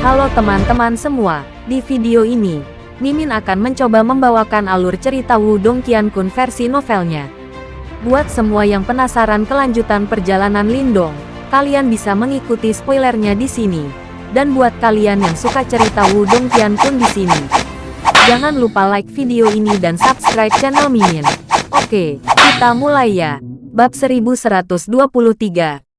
Halo teman-teman semua, di video ini, Mimin akan mencoba membawakan alur cerita Wudong Qiankun versi novelnya. Buat semua yang penasaran kelanjutan perjalanan Lindong, kalian bisa mengikuti spoilernya di sini. Dan buat kalian yang suka cerita Wudong Qiankun di sini, jangan lupa like video ini dan subscribe channel Mimin. Oke, kita mulai ya. Bab 1123,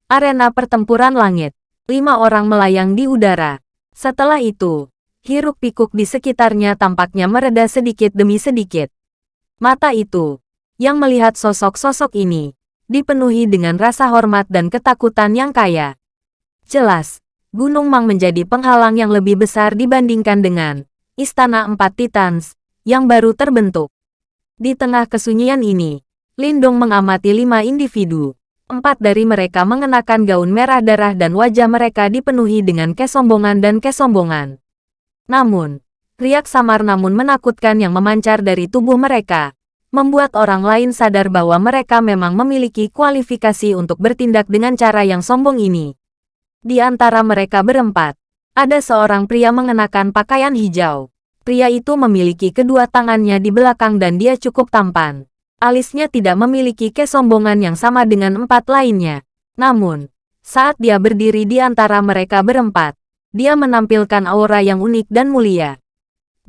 Arena Pertempuran Langit. Lima orang melayang di udara. Setelah itu, hiruk-pikuk di sekitarnya tampaknya mereda sedikit demi sedikit. Mata itu, yang melihat sosok-sosok ini, dipenuhi dengan rasa hormat dan ketakutan yang kaya. Jelas, Gunung Mang menjadi penghalang yang lebih besar dibandingkan dengan Istana Empat Titans yang baru terbentuk. Di tengah kesunyian ini, Lindong mengamati lima individu. Empat dari mereka mengenakan gaun merah darah dan wajah mereka dipenuhi dengan kesombongan dan kesombongan. Namun, riak samar namun menakutkan yang memancar dari tubuh mereka, membuat orang lain sadar bahwa mereka memang memiliki kualifikasi untuk bertindak dengan cara yang sombong ini. Di antara mereka berempat, ada seorang pria mengenakan pakaian hijau. Pria itu memiliki kedua tangannya di belakang dan dia cukup tampan alisnya tidak memiliki kesombongan yang sama dengan empat lainnya. Namun, saat dia berdiri di antara mereka berempat, dia menampilkan aura yang unik dan mulia.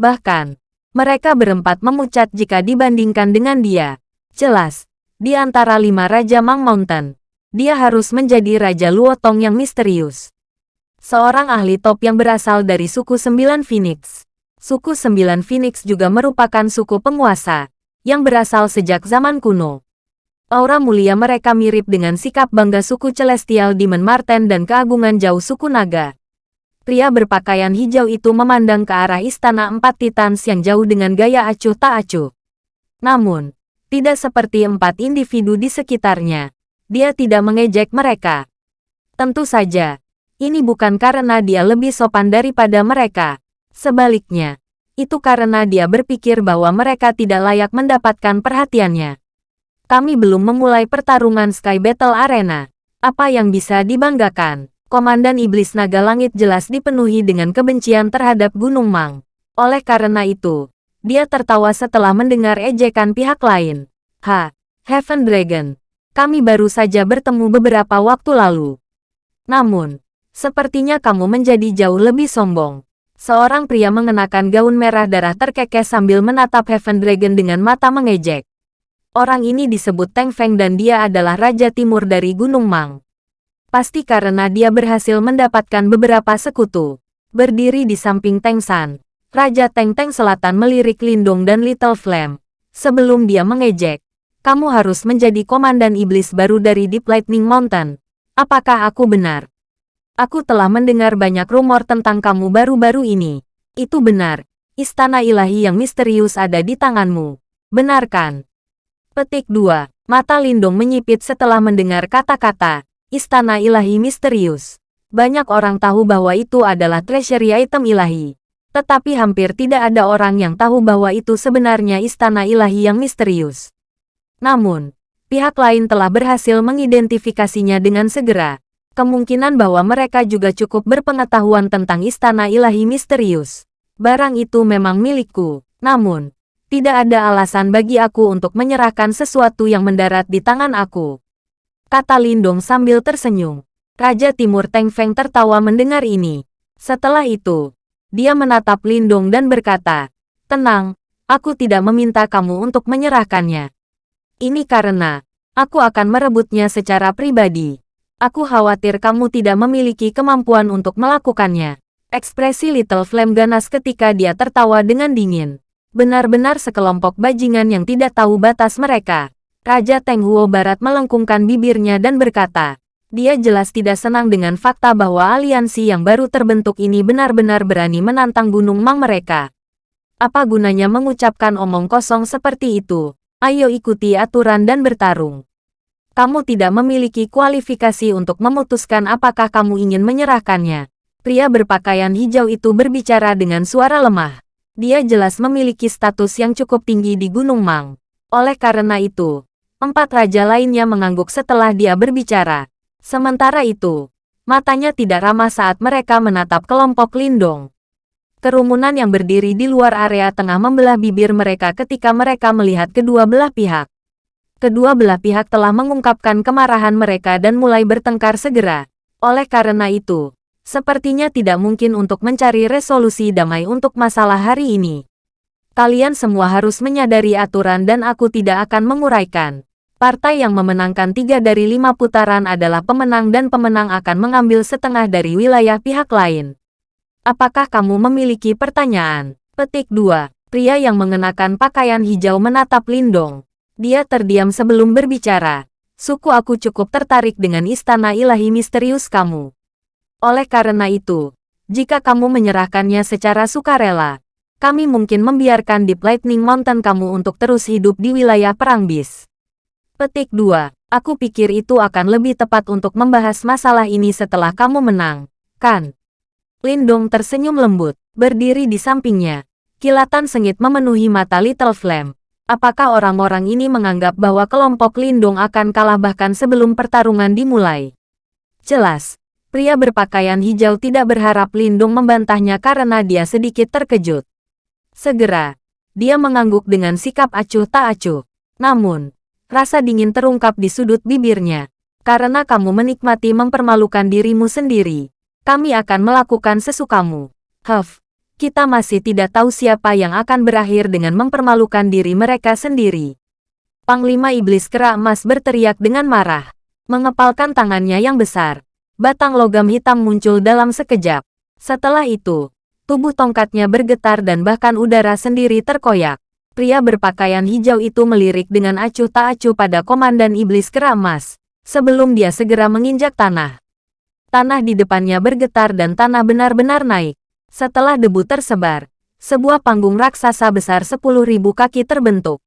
Bahkan, mereka berempat memucat jika dibandingkan dengan dia. Jelas, di antara lima Raja Mang Mountain, dia harus menjadi Raja Luotong yang misterius. Seorang ahli top yang berasal dari suku Sembilan Phoenix. Suku Sembilan Phoenix juga merupakan suku penguasa, yang berasal sejak zaman kuno. Aura mulia mereka mirip dengan sikap bangga suku Celestial Demon Marten dan keagungan jauh suku naga. Pria berpakaian hijau itu memandang ke arah istana empat titans yang jauh dengan gaya acuh tak acuh. Namun, tidak seperti empat individu di sekitarnya. Dia tidak mengejek mereka. Tentu saja, ini bukan karena dia lebih sopan daripada mereka. Sebaliknya, itu karena dia berpikir bahwa mereka tidak layak mendapatkan perhatiannya. Kami belum memulai pertarungan Sky Battle Arena. Apa yang bisa dibanggakan? Komandan Iblis Naga Langit jelas dipenuhi dengan kebencian terhadap Gunung Mang. Oleh karena itu, dia tertawa setelah mendengar ejekan pihak lain. Ha, Heaven Dragon. Kami baru saja bertemu beberapa waktu lalu. Namun, sepertinya kamu menjadi jauh lebih sombong. Seorang pria mengenakan gaun merah darah terkekeh sambil menatap Heaven Dragon dengan mata mengejek. Orang ini disebut Teng Feng dan dia adalah Raja Timur dari Gunung Mang. Pasti karena dia berhasil mendapatkan beberapa sekutu. Berdiri di samping Teng San, Raja Teng Teng Selatan melirik Lindung dan Little Flame. Sebelum dia mengejek, kamu harus menjadi komandan iblis baru dari Deep Lightning Mountain. Apakah aku benar? Aku telah mendengar banyak rumor tentang kamu baru-baru ini. Itu benar. Istana ilahi yang misterius ada di tanganmu. Benarkan? Petik 2. Mata Lindung menyipit setelah mendengar kata-kata, Istana ilahi misterius. Banyak orang tahu bahwa itu adalah treasury item ilahi. Tetapi hampir tidak ada orang yang tahu bahwa itu sebenarnya istana ilahi yang misterius. Namun, pihak lain telah berhasil mengidentifikasinya dengan segera kemungkinan bahwa mereka juga cukup berpengetahuan tentang istana ilahi misterius. Barang itu memang milikku, namun, tidak ada alasan bagi aku untuk menyerahkan sesuatu yang mendarat di tangan aku. Kata Lindong sambil tersenyum. Raja Timur Teng Feng tertawa mendengar ini. Setelah itu, dia menatap Lindong dan berkata, Tenang, aku tidak meminta kamu untuk menyerahkannya. Ini karena, aku akan merebutnya secara pribadi. Aku khawatir kamu tidak memiliki kemampuan untuk melakukannya. Ekspresi Little Flame ganas ketika dia tertawa dengan dingin. Benar-benar sekelompok bajingan yang tidak tahu batas mereka. Raja Teng Huo Barat melengkungkan bibirnya dan berkata, dia jelas tidak senang dengan fakta bahwa aliansi yang baru terbentuk ini benar-benar berani menantang Gunung Mang mereka. Apa gunanya mengucapkan omong kosong seperti itu? Ayo ikuti aturan dan bertarung kamu tidak memiliki kualifikasi untuk memutuskan apakah kamu ingin menyerahkannya. Pria berpakaian hijau itu berbicara dengan suara lemah. Dia jelas memiliki status yang cukup tinggi di Gunung Mang. Oleh karena itu, empat raja lainnya mengangguk setelah dia berbicara. Sementara itu, Matanya tidak ramah saat mereka menatap kelompok Lindong. Kerumunan yang berdiri di luar area tengah membelah bibir mereka ketika mereka melihat kedua belah pihak. Kedua belah pihak telah mengungkapkan kemarahan mereka dan mulai bertengkar segera. Oleh karena itu, sepertinya tidak mungkin untuk mencari resolusi damai untuk masalah hari ini. Kalian semua harus menyadari aturan dan aku tidak akan menguraikan. Partai yang memenangkan tiga dari lima putaran adalah pemenang dan pemenang akan mengambil setengah dari wilayah pihak lain. Apakah kamu memiliki pertanyaan? Petik 2. Pria yang mengenakan pakaian hijau menatap Lindong. Dia terdiam sebelum berbicara. Suku aku cukup tertarik dengan istana ilahi misterius kamu. Oleh karena itu, jika kamu menyerahkannya secara sukarela, kami mungkin membiarkan Deep Lightning Mountain kamu untuk terus hidup di wilayah perang bis. Petik 2. Aku pikir itu akan lebih tepat untuk membahas masalah ini setelah kamu menang, kan? Lindong tersenyum lembut, berdiri di sampingnya. Kilatan sengit memenuhi mata Little Flame. Apakah orang-orang ini menganggap bahwa kelompok Lindong akan kalah bahkan sebelum pertarungan dimulai? Jelas, pria berpakaian hijau tidak berharap Lindong membantahnya karena dia sedikit terkejut. Segera, dia mengangguk dengan sikap acuh tak acuh. Namun, rasa dingin terungkap di sudut bibirnya. Karena kamu menikmati mempermalukan dirimu sendiri, kami akan melakukan sesukamu. Huff, kita masih tidak tahu siapa yang akan berakhir dengan mempermalukan diri mereka sendiri. Panglima Iblis Kera Emas berteriak dengan marah. Mengepalkan tangannya yang besar. Batang logam hitam muncul dalam sekejap. Setelah itu, Tubuh tongkatnya bergetar dan bahkan udara sendiri terkoyak. Pria berpakaian hijau itu melirik dengan acuh tak acuh pada Komandan Iblis Keramas, sebelum dia segera menginjak tanah. Tanah di depannya bergetar dan tanah benar-benar naik. Setelah debu tersebar, sebuah panggung raksasa besar 10.000 kaki terbentuk.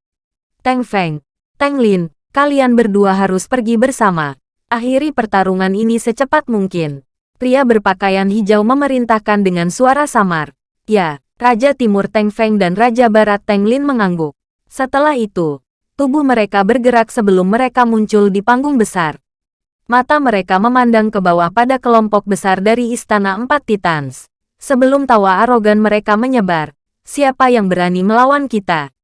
Teng Feng, Teng Lin, kalian berdua harus pergi bersama. Akhiri pertarungan ini secepat mungkin. Pria berpakaian hijau memerintahkan dengan suara samar. Ya, Raja Timur Teng Feng dan Raja Barat Teng Lin mengangguk. Setelah itu, tubuh mereka bergerak sebelum mereka muncul di panggung besar. Mata mereka memandang ke bawah pada kelompok besar dari Istana Empat Titans. Sebelum tawa arogan mereka menyebar, siapa yang berani melawan kita?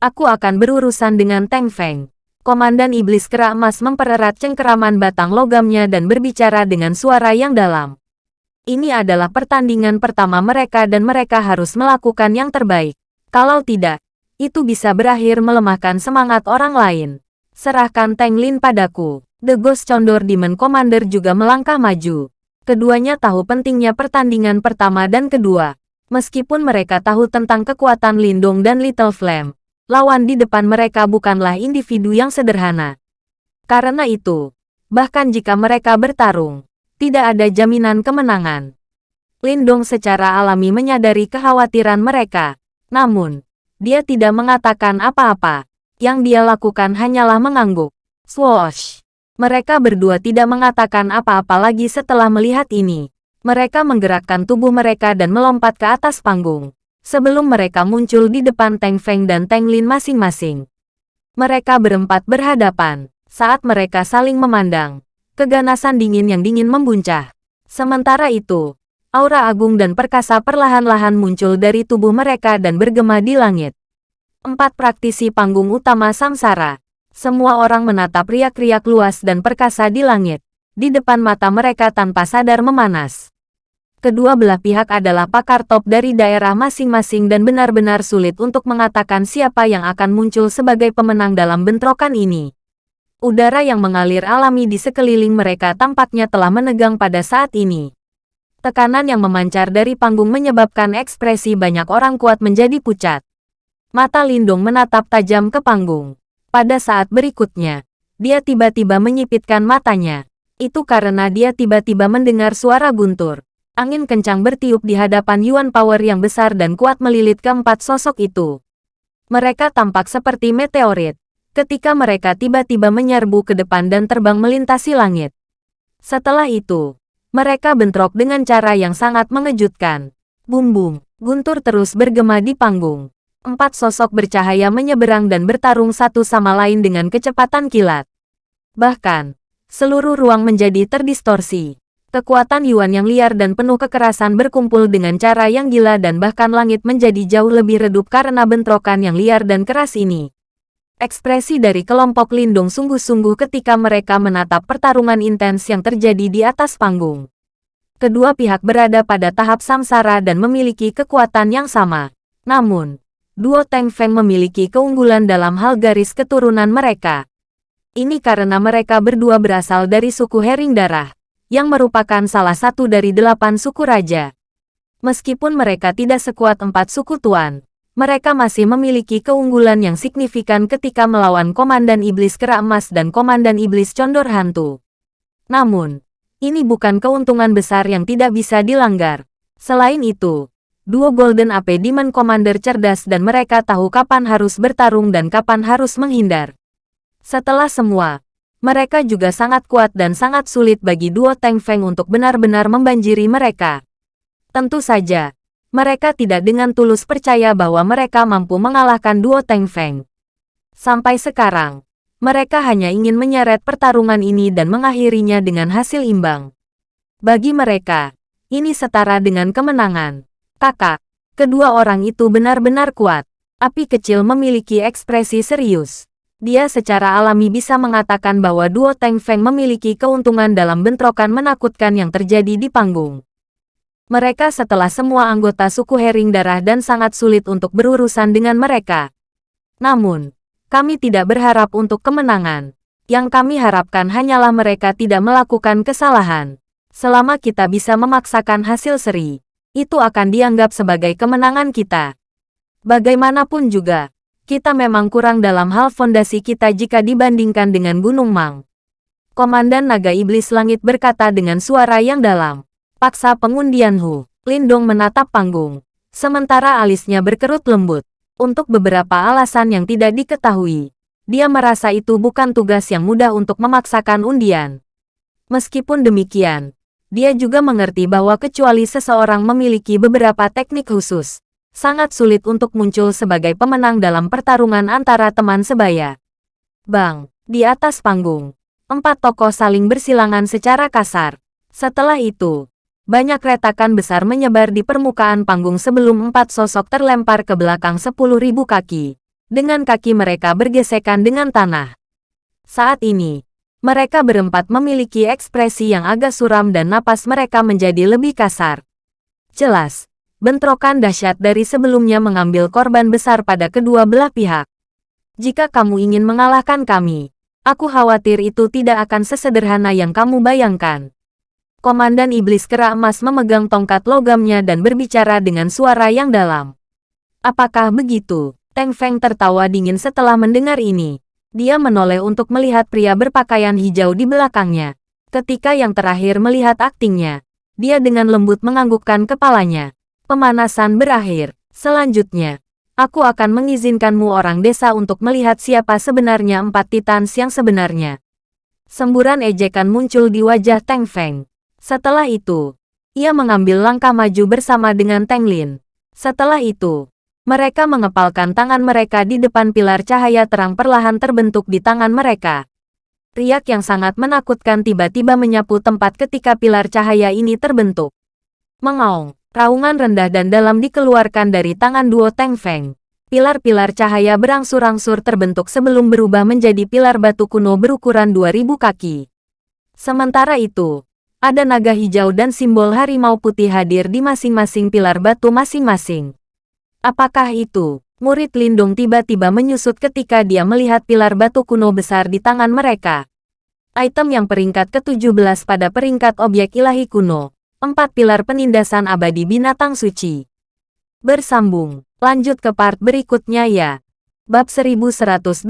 Aku akan berurusan dengan Teng Feng. Komandan Iblis Kera Emas mempererat cengkeraman batang logamnya dan berbicara dengan suara yang dalam. Ini adalah pertandingan pertama mereka dan mereka harus melakukan yang terbaik. Kalau tidak, itu bisa berakhir melemahkan semangat orang lain. Serahkan Teng Lin padaku. The Ghost Condor Demon Commander juga melangkah maju. Keduanya tahu pentingnya pertandingan pertama dan kedua. Meskipun mereka tahu tentang kekuatan Lindung dan Little Flame, lawan di depan mereka bukanlah individu yang sederhana. Karena itu, bahkan jika mereka bertarung, tidak ada jaminan kemenangan. Lindong secara alami menyadari kekhawatiran mereka. Namun, dia tidak mengatakan apa-apa. Yang dia lakukan hanyalah mengangguk. Swoosh! Mereka berdua tidak mengatakan apa-apa lagi setelah melihat ini. Mereka menggerakkan tubuh mereka dan melompat ke atas panggung sebelum mereka muncul di depan Teng Feng dan Teng Lin masing-masing. Mereka berempat berhadapan. Saat mereka saling memandang, keganasan dingin yang dingin membuncah. Sementara itu, aura agung dan perkasa perlahan-lahan muncul dari tubuh mereka dan bergema di langit. Empat praktisi panggung utama samsara. Semua orang menatap riak-riak luas dan perkasa di langit. Di depan mata mereka tanpa sadar memanas. Kedua belah pihak adalah pakar top dari daerah masing-masing dan benar-benar sulit untuk mengatakan siapa yang akan muncul sebagai pemenang dalam bentrokan ini. Udara yang mengalir alami di sekeliling mereka tampaknya telah menegang pada saat ini. Tekanan yang memancar dari panggung menyebabkan ekspresi banyak orang kuat menjadi pucat. Mata Lindung menatap tajam ke panggung. Pada saat berikutnya, dia tiba-tiba menyipitkan matanya. Itu karena dia tiba-tiba mendengar suara guntur. Angin kencang bertiup di hadapan Yuan Power yang besar dan kuat melilit keempat sosok itu. Mereka tampak seperti meteorit, ketika mereka tiba-tiba menyerbu ke depan dan terbang melintasi langit. Setelah itu, mereka bentrok dengan cara yang sangat mengejutkan. Bum-bum, guntur terus bergema di panggung. Empat sosok bercahaya menyeberang dan bertarung satu sama lain dengan kecepatan kilat. Bahkan, seluruh ruang menjadi terdistorsi. Kekuatan Yuan yang liar dan penuh kekerasan berkumpul dengan cara yang gila dan bahkan langit menjadi jauh lebih redup karena bentrokan yang liar dan keras ini. Ekspresi dari kelompok Lindung sungguh-sungguh ketika mereka menatap pertarungan intens yang terjadi di atas panggung. Kedua pihak berada pada tahap samsara dan memiliki kekuatan yang sama. Namun, duo Teng Feng memiliki keunggulan dalam hal garis keturunan mereka. Ini karena mereka berdua berasal dari suku Hering Darah yang merupakan salah satu dari delapan suku raja. Meskipun mereka tidak sekuat empat suku tuan, mereka masih memiliki keunggulan yang signifikan ketika melawan Komandan Iblis Kera Emas dan Komandan Iblis Condor Hantu. Namun, ini bukan keuntungan besar yang tidak bisa dilanggar. Selain itu, duo Golden AP Demon Commander cerdas dan mereka tahu kapan harus bertarung dan kapan harus menghindar. Setelah semua, mereka juga sangat kuat dan sangat sulit bagi duo Teng Feng untuk benar-benar membanjiri mereka. Tentu saja, mereka tidak dengan tulus percaya bahwa mereka mampu mengalahkan duo Teng Feng. Sampai sekarang, mereka hanya ingin menyeret pertarungan ini dan mengakhirinya dengan hasil imbang. Bagi mereka, ini setara dengan kemenangan. Kakak, kedua orang itu benar-benar kuat. Api kecil memiliki ekspresi serius dia secara alami bisa mengatakan bahwa duo Teng Feng memiliki keuntungan dalam bentrokan menakutkan yang terjadi di panggung. Mereka setelah semua anggota suku Hering Darah dan sangat sulit untuk berurusan dengan mereka. Namun, kami tidak berharap untuk kemenangan. Yang kami harapkan hanyalah mereka tidak melakukan kesalahan. Selama kita bisa memaksakan hasil seri, itu akan dianggap sebagai kemenangan kita. Bagaimanapun juga, kita memang kurang dalam hal fondasi kita jika dibandingkan dengan Gunung Mang. Komandan Naga Iblis Langit berkata dengan suara yang dalam. Paksa pengundian Hu. Lindong menatap panggung. Sementara alisnya berkerut lembut. Untuk beberapa alasan yang tidak diketahui. Dia merasa itu bukan tugas yang mudah untuk memaksakan undian. Meskipun demikian, dia juga mengerti bahwa kecuali seseorang memiliki beberapa teknik khusus, sangat sulit untuk muncul sebagai pemenang dalam pertarungan antara teman sebaya. Bang, di atas panggung, empat tokoh saling bersilangan secara kasar. Setelah itu, banyak retakan besar menyebar di permukaan panggung sebelum empat sosok terlempar ke belakang sepuluh ribu kaki. Dengan kaki mereka bergesekan dengan tanah. Saat ini, mereka berempat memiliki ekspresi yang agak suram dan napas mereka menjadi lebih kasar. Jelas, bentrokan dahsyat dari sebelumnya mengambil korban besar pada kedua belah pihak. Jika kamu ingin mengalahkan kami, aku khawatir itu tidak akan sesederhana yang kamu bayangkan. Komandan Iblis Kera Emas memegang tongkat logamnya dan berbicara dengan suara yang dalam. Apakah begitu? Teng Feng tertawa dingin setelah mendengar ini. Dia menoleh untuk melihat pria berpakaian hijau di belakangnya. Ketika yang terakhir melihat aktingnya, dia dengan lembut menganggukkan kepalanya. Pemanasan berakhir. Selanjutnya, aku akan mengizinkanmu orang desa untuk melihat siapa sebenarnya empat titans yang sebenarnya. Semburan ejekan muncul di wajah Teng Feng. Setelah itu, ia mengambil langkah maju bersama dengan Teng Lin. Setelah itu, mereka mengepalkan tangan mereka di depan pilar cahaya terang perlahan terbentuk di tangan mereka. Riak yang sangat menakutkan tiba-tiba menyapu tempat ketika pilar cahaya ini terbentuk. Mengaung. Raungan rendah dan dalam dikeluarkan dari tangan duo Teng Feng. Pilar-pilar cahaya berangsur-angsur terbentuk sebelum berubah menjadi pilar batu kuno berukuran 2000 kaki. Sementara itu, ada naga hijau dan simbol harimau putih hadir di masing-masing pilar batu masing-masing. Apakah itu? Murid Lindung tiba-tiba menyusut ketika dia melihat pilar batu kuno besar di tangan mereka. Item yang peringkat ke-17 pada peringkat objek ilahi kuno, Empat pilar penindasan abadi binatang suci. Bersambung. Lanjut ke part berikutnya ya. Bab 1124.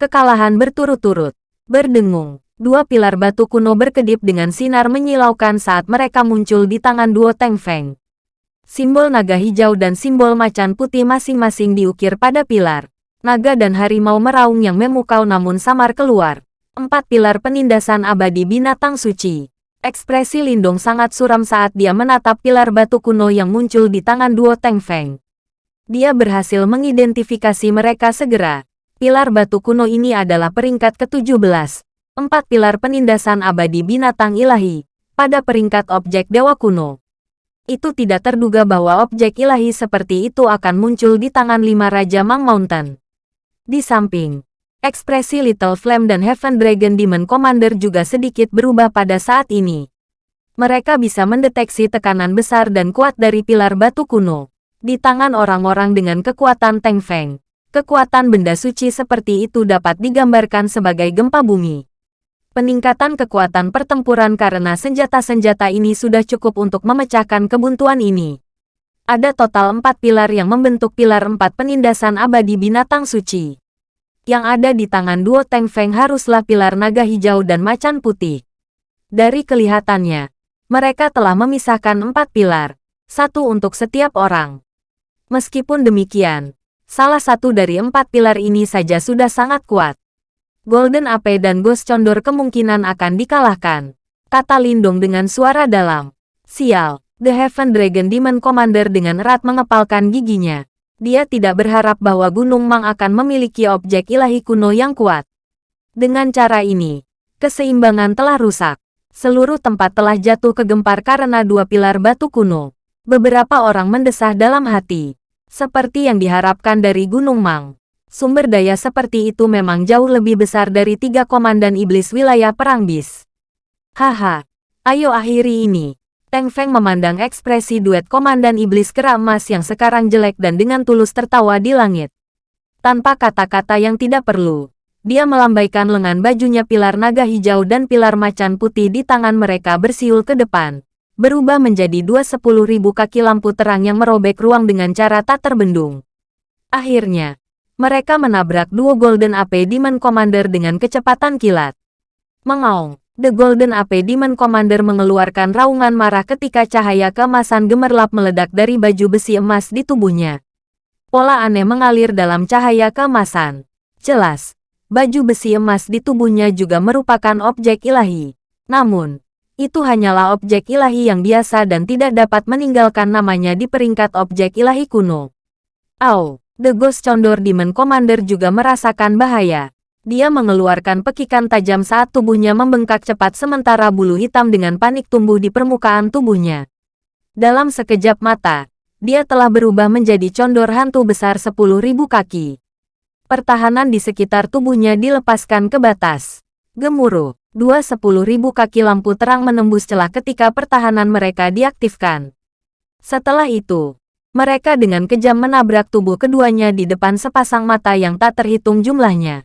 Kekalahan berturut-turut. Berdengung. Dua pilar batu kuno berkedip dengan sinar menyilaukan saat mereka muncul di tangan duo Teng Feng. Simbol naga hijau dan simbol macan putih masing-masing diukir pada pilar. Naga dan harimau meraung yang memukau namun samar keluar. Empat pilar penindasan abadi binatang suci. Ekspresi Lindong sangat suram saat dia menatap pilar batu kuno yang muncul di tangan duo Teng Feng. Dia berhasil mengidentifikasi mereka segera. Pilar batu kuno ini adalah peringkat ke-17. Empat pilar penindasan abadi binatang ilahi. pada peringkat objek dewa kuno. Itu tidak terduga bahwa objek ilahi seperti itu akan muncul di tangan lima Raja Mang Mountain. Di samping, ekspresi Little Flame dan Heaven Dragon Demon Commander juga sedikit berubah pada saat ini. Mereka bisa mendeteksi tekanan besar dan kuat dari pilar batu kuno. Di tangan orang-orang dengan kekuatan Teng Feng, kekuatan benda suci seperti itu dapat digambarkan sebagai gempa bumi. Peningkatan kekuatan pertempuran karena senjata-senjata ini sudah cukup untuk memecahkan kebuntuan ini. Ada total empat pilar yang membentuk pilar empat penindasan abadi binatang suci. Yang ada di tangan duo Teng Feng haruslah pilar naga hijau dan macan putih. Dari kelihatannya, mereka telah memisahkan empat pilar, satu untuk setiap orang. Meskipun demikian, salah satu dari empat pilar ini saja sudah sangat kuat. Golden Ape dan Ghost Condor kemungkinan akan dikalahkan. Kata Lindong dengan suara dalam. Sial, The Heaven Dragon Demon Commander dengan erat mengepalkan giginya. Dia tidak berharap bahwa Gunung Mang akan memiliki objek ilahi kuno yang kuat. Dengan cara ini, keseimbangan telah rusak. Seluruh tempat telah jatuh kegempar karena dua pilar batu kuno. Beberapa orang mendesah dalam hati. Seperti yang diharapkan dari Gunung Mang. Sumber daya seperti itu memang jauh lebih besar dari tiga komandan iblis wilayah perang bis. Haha, ayo akhiri ini. Teng Feng memandang ekspresi duet komandan iblis kera emas yang sekarang jelek dan dengan tulus tertawa di langit. Tanpa kata-kata yang tidak perlu, dia melambaikan lengan bajunya pilar naga hijau dan pilar macan putih di tangan mereka bersiul ke depan. Berubah menjadi dua sepuluh ribu kaki lampu terang yang merobek ruang dengan cara tak terbendung. Akhirnya, mereka menabrak duo Golden AP Demon Commander dengan kecepatan kilat. Mengaung, The Golden AP Demon Commander mengeluarkan raungan marah ketika cahaya kemasan gemerlap meledak dari baju besi emas di tubuhnya. Pola aneh mengalir dalam cahaya kemasan. Jelas, baju besi emas di tubuhnya juga merupakan objek ilahi. Namun, itu hanyalah objek ilahi yang biasa dan tidak dapat meninggalkan namanya di peringkat objek ilahi kuno. Au! The Ghost Condor Demon Commander juga merasakan bahaya. Dia mengeluarkan pekikan tajam saat tubuhnya membengkak cepat sementara bulu hitam dengan panik tumbuh di permukaan tubuhnya. Dalam sekejap mata, dia telah berubah menjadi condor hantu besar 10.000 kaki. Pertahanan di sekitar tubuhnya dilepaskan ke batas. Gemuruh, dua 10.000 kaki lampu terang menembus celah ketika pertahanan mereka diaktifkan. Setelah itu, mereka dengan kejam menabrak tubuh keduanya di depan sepasang mata yang tak terhitung jumlahnya.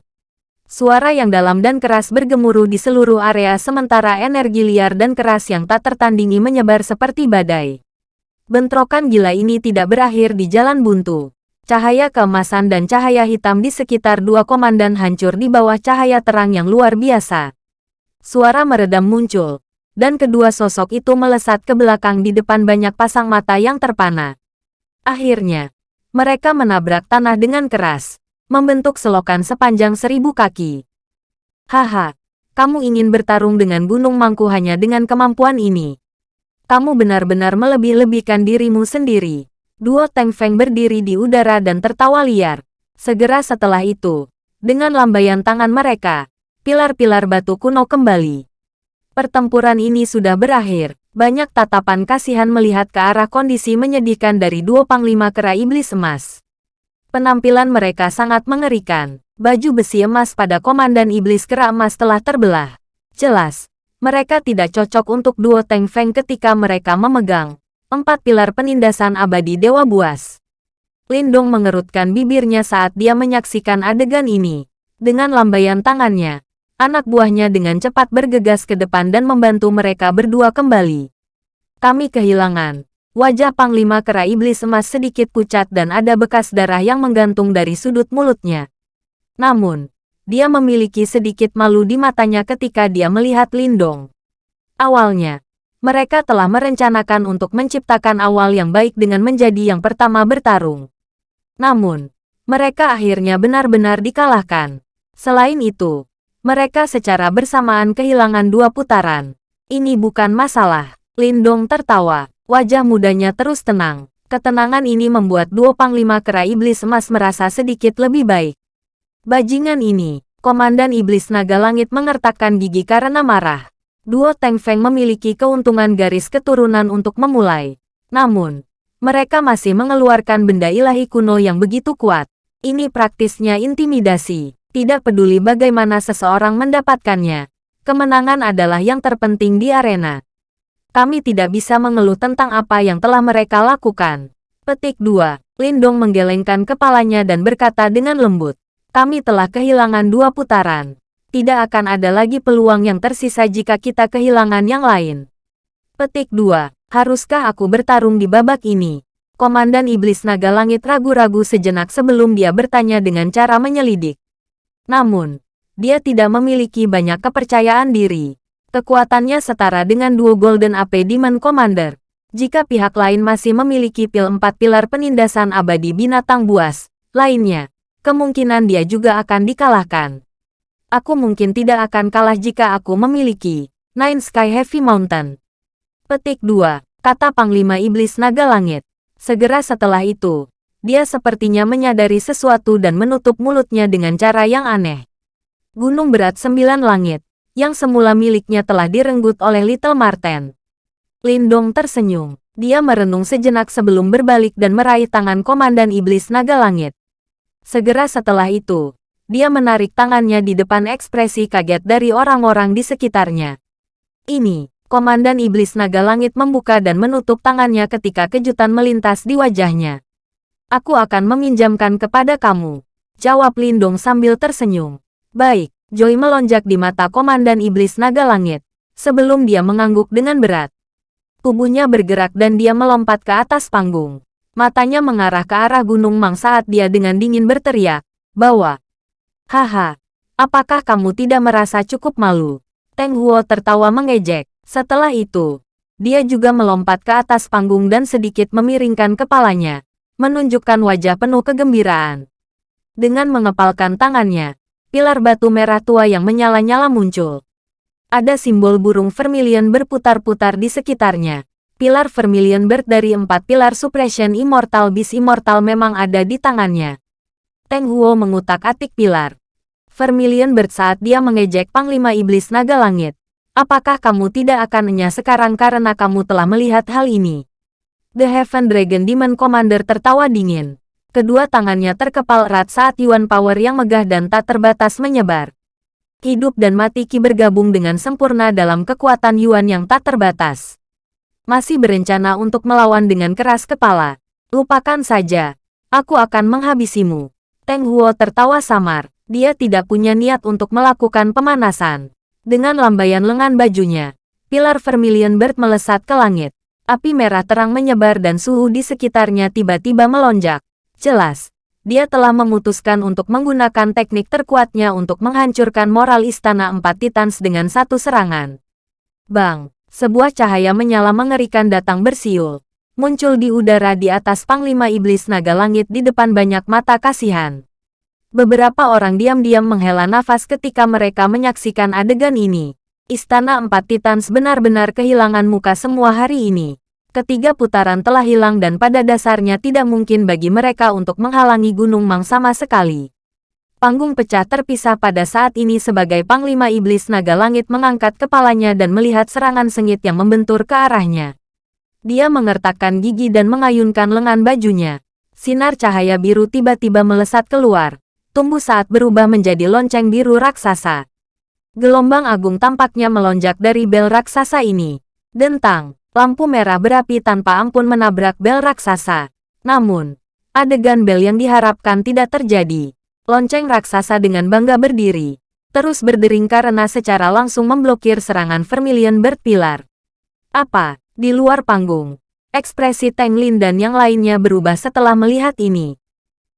Suara yang dalam dan keras bergemuruh di seluruh area sementara energi liar dan keras yang tak tertandingi menyebar seperti badai. Bentrokan gila ini tidak berakhir di jalan buntu. Cahaya keemasan dan cahaya hitam di sekitar dua komandan hancur di bawah cahaya terang yang luar biasa. Suara meredam muncul, dan kedua sosok itu melesat ke belakang di depan banyak pasang mata yang terpana. Akhirnya, mereka menabrak tanah dengan keras, membentuk selokan sepanjang seribu kaki. Haha, kamu ingin bertarung dengan Gunung Mangku hanya dengan kemampuan ini. Kamu benar-benar melebih-lebihkan dirimu sendiri. Duo Teng Feng berdiri di udara dan tertawa liar. Segera setelah itu, dengan lambaian tangan mereka, pilar-pilar batu kuno kembali. Pertempuran ini sudah berakhir. Banyak tatapan kasihan melihat ke arah kondisi menyedihkan dari dua panglima kera iblis emas. Penampilan mereka sangat mengerikan. Baju besi emas pada komandan iblis kera emas telah terbelah. Jelas, mereka tidak cocok untuk duo Teng Feng ketika mereka memegang empat pilar penindasan abadi Dewa Buas. Lindong mengerutkan bibirnya saat dia menyaksikan adegan ini. Dengan lambaian tangannya, Anak buahnya dengan cepat bergegas ke depan dan membantu mereka berdua kembali. Kami kehilangan. Wajah Panglima Kera Iblis Emas sedikit pucat dan ada bekas darah yang menggantung dari sudut mulutnya. Namun, dia memiliki sedikit malu di matanya ketika dia melihat Lindong. Awalnya, mereka telah merencanakan untuk menciptakan awal yang baik dengan menjadi yang pertama bertarung. Namun, mereka akhirnya benar-benar dikalahkan. Selain itu, mereka secara bersamaan kehilangan dua putaran. Ini bukan masalah. Lindong tertawa. Wajah mudanya terus tenang. Ketenangan ini membuat dua panglima kera iblis emas merasa sedikit lebih baik. Bajingan ini, Komandan Iblis Naga Langit mengertakkan gigi karena marah. Duo Teng Feng memiliki keuntungan garis keturunan untuk memulai. Namun, mereka masih mengeluarkan benda ilahi kuno yang begitu kuat. Ini praktisnya intimidasi. Tidak peduli bagaimana seseorang mendapatkannya. Kemenangan adalah yang terpenting di arena. Kami tidak bisa mengeluh tentang apa yang telah mereka lakukan. Petik 2. Lindong menggelengkan kepalanya dan berkata dengan lembut. Kami telah kehilangan dua putaran. Tidak akan ada lagi peluang yang tersisa jika kita kehilangan yang lain. Petik 2. Haruskah aku bertarung di babak ini? Komandan Iblis Naga Langit ragu-ragu sejenak sebelum dia bertanya dengan cara menyelidik. Namun, dia tidak memiliki banyak kepercayaan diri. Kekuatannya setara dengan duo Golden AP Demon Commander. Jika pihak lain masih memiliki pil empat pilar penindasan abadi binatang buas, lainnya, kemungkinan dia juga akan dikalahkan. Aku mungkin tidak akan kalah jika aku memiliki Nine Sky Heavy Mountain. Petik 2. Kata Panglima Iblis Naga Langit. Segera setelah itu, dia sepertinya menyadari sesuatu dan menutup mulutnya dengan cara yang aneh. Gunung berat sembilan langit, yang semula miliknya telah direnggut oleh Little Marten. Lindong tersenyum. Dia merenung sejenak sebelum berbalik dan meraih tangan Komandan Iblis Naga Langit. Segera setelah itu, dia menarik tangannya di depan ekspresi kaget dari orang-orang di sekitarnya. Ini, Komandan Iblis Naga Langit membuka dan menutup tangannya ketika kejutan melintas di wajahnya. Aku akan meminjamkan kepada kamu. Jawab Lindong sambil tersenyum. Baik, Joy melonjak di mata Komandan Iblis Naga Langit. Sebelum dia mengangguk dengan berat. Tubuhnya bergerak dan dia melompat ke atas panggung. Matanya mengarah ke arah Gunung Mang saat dia dengan dingin berteriak, bahwa, Haha, apakah kamu tidak merasa cukup malu? Teng Huo tertawa mengejek. Setelah itu, dia juga melompat ke atas panggung dan sedikit memiringkan kepalanya, menunjukkan wajah penuh kegembiraan. Dengan mengepalkan tangannya, pilar batu merah tua yang menyala-nyala muncul. Ada simbol burung vermilion berputar-putar di sekitarnya. Pilar vermilion bird dari empat pilar suppression immortal bis immortal memang ada di tangannya. Teng Huo mengutak-atik pilar. Vermilion bird saat dia mengejek Panglima Iblis Naga Langit. Apakah kamu tidak akan enyah sekarang karena kamu telah melihat hal ini? The Heaven Dragon Demon Commander tertawa dingin. Kedua tangannya terkepal erat saat Yuan Power yang megah dan tak terbatas menyebar. Hidup dan mati Ki bergabung dengan sempurna dalam kekuatan Yuan yang tak terbatas. Masih berencana untuk melawan dengan keras kepala. Lupakan saja. Aku akan menghabisimu. Teng Huo tertawa samar. Dia tidak punya niat untuk melakukan pemanasan. Dengan lambaian lengan bajunya, pilar vermilion bird melesat ke langit. Api merah terang menyebar dan suhu di sekitarnya tiba-tiba melonjak. Jelas, dia telah memutuskan untuk menggunakan teknik terkuatnya untuk menghancurkan moral Istana Empat Titans dengan satu serangan. Bang, sebuah cahaya menyala mengerikan datang bersiul. Muncul di udara di atas Panglima Iblis Naga Langit di depan banyak mata kasihan. Beberapa orang diam-diam menghela nafas ketika mereka menyaksikan adegan ini. Istana Empat Titans benar-benar kehilangan muka semua hari ini. Ketiga putaran telah hilang dan pada dasarnya tidak mungkin bagi mereka untuk menghalangi Gunung Mang sama sekali. Panggung pecah terpisah pada saat ini sebagai Panglima Iblis Naga Langit mengangkat kepalanya dan melihat serangan sengit yang membentur ke arahnya. Dia mengertakkan gigi dan mengayunkan lengan bajunya. Sinar cahaya biru tiba-tiba melesat keluar tumbuh saat berubah menjadi lonceng biru raksasa. Gelombang agung tampaknya melonjak dari bel raksasa ini. Dentang, lampu merah berapi tanpa ampun menabrak bel raksasa. Namun, adegan bel yang diharapkan tidak terjadi. Lonceng raksasa dengan bangga berdiri. Terus berdering karena secara langsung memblokir serangan Vermilion Bird Pilar. Apa? Di luar panggung. Ekspresi Teng Lin dan yang lainnya berubah setelah melihat ini.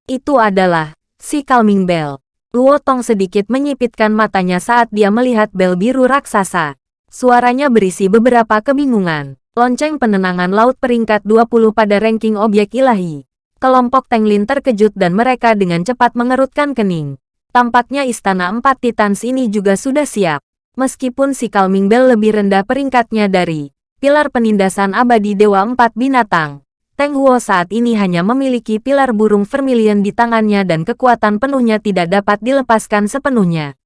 Itu adalah si Calming Bell. Luo Tong sedikit menyipitkan matanya saat dia melihat bel biru raksasa. Suaranya berisi beberapa kebingungan. Lonceng penenangan laut peringkat 20 pada ranking objek ilahi. Kelompok Tenglin terkejut dan mereka dengan cepat mengerutkan kening. Tampaknya istana empat titans ini juga sudah siap. Meskipun si Calming Bell lebih rendah peringkatnya dari pilar penindasan abadi Dewa Empat Binatang. Teng Huo saat ini hanya memiliki pilar burung vermilion di tangannya dan kekuatan penuhnya tidak dapat dilepaskan sepenuhnya.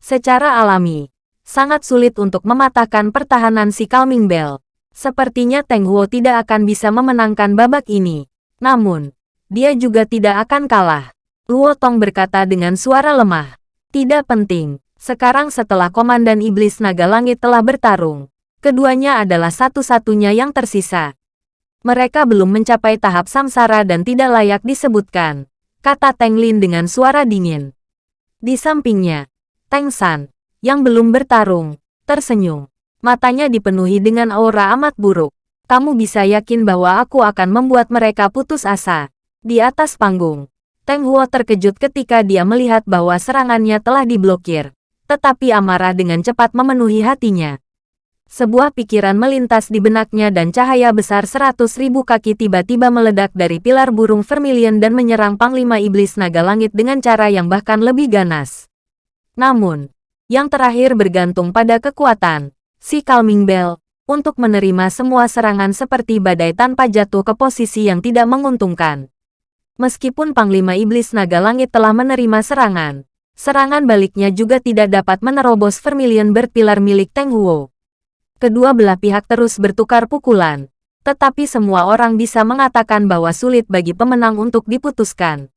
Secara alami, sangat sulit untuk mematahkan pertahanan si Calming Bell. Sepertinya Teng Huo tidak akan bisa memenangkan babak ini. Namun, dia juga tidak akan kalah. Luo Tong berkata dengan suara lemah. Tidak penting, sekarang setelah Komandan Iblis Naga Langit telah bertarung, keduanya adalah satu-satunya yang tersisa. Mereka belum mencapai tahap samsara dan tidak layak disebutkan, kata Teng Lin dengan suara dingin. Di sampingnya, Teng San, yang belum bertarung, tersenyum. Matanya dipenuhi dengan aura amat buruk. Kamu bisa yakin bahwa aku akan membuat mereka putus asa. Di atas panggung, Teng Huo terkejut ketika dia melihat bahwa serangannya telah diblokir. Tetapi amarah dengan cepat memenuhi hatinya. Sebuah pikiran melintas di benaknya dan cahaya besar seratus ribu kaki tiba-tiba meledak dari pilar burung vermilion dan menyerang Panglima Iblis Naga Langit dengan cara yang bahkan lebih ganas. Namun, yang terakhir bergantung pada kekuatan, si Calming Bell, untuk menerima semua serangan seperti badai tanpa jatuh ke posisi yang tidak menguntungkan. Meskipun Panglima Iblis Naga Langit telah menerima serangan, serangan baliknya juga tidak dapat menerobos vermilion berpilar milik Teng Huo. Kedua belah pihak terus bertukar pukulan, tetapi semua orang bisa mengatakan bahwa sulit bagi pemenang untuk diputuskan.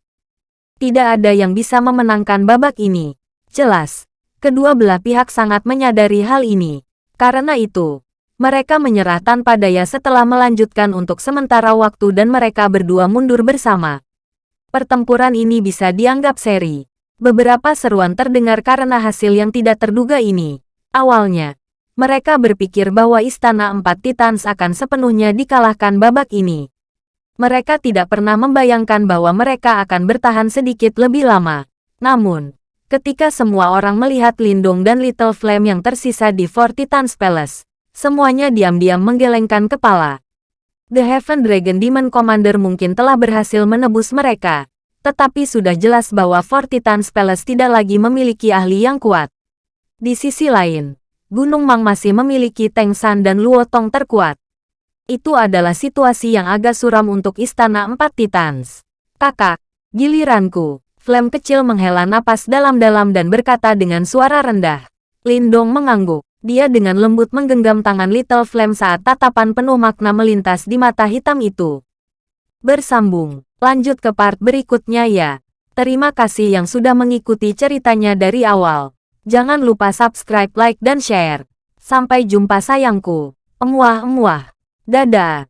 Tidak ada yang bisa memenangkan babak ini. Jelas, kedua belah pihak sangat menyadari hal ini. Karena itu, mereka menyerah tanpa daya setelah melanjutkan untuk sementara waktu dan mereka berdua mundur bersama. Pertempuran ini bisa dianggap seri. Beberapa seruan terdengar karena hasil yang tidak terduga ini. Awalnya, mereka berpikir bahwa Istana Empat Titans akan sepenuhnya dikalahkan babak ini. Mereka tidak pernah membayangkan bahwa mereka akan bertahan sedikit lebih lama. Namun, ketika semua orang melihat Lindung dan Little Flame yang tersisa di Fort Titans Palace, semuanya diam-diam menggelengkan kepala. The Heaven Dragon Demon Commander mungkin telah berhasil menebus mereka, tetapi sudah jelas bahwa Fort Titans Palace tidak lagi memiliki ahli yang kuat. Di sisi lain, Gunung Mang masih memiliki Teng San dan Luo Tong terkuat. Itu adalah situasi yang agak suram untuk Istana Empat Titans. Kakak, giliranku. Flame kecil menghela napas dalam-dalam dan berkata dengan suara rendah. Lindong mengangguk. Dia dengan lembut menggenggam tangan Little Flame saat tatapan penuh makna melintas di mata hitam itu. Bersambung, lanjut ke part berikutnya ya. Terima kasih yang sudah mengikuti ceritanya dari awal. Jangan lupa subscribe, like, dan share. Sampai jumpa sayangku. Emuah-emuah. Dadah.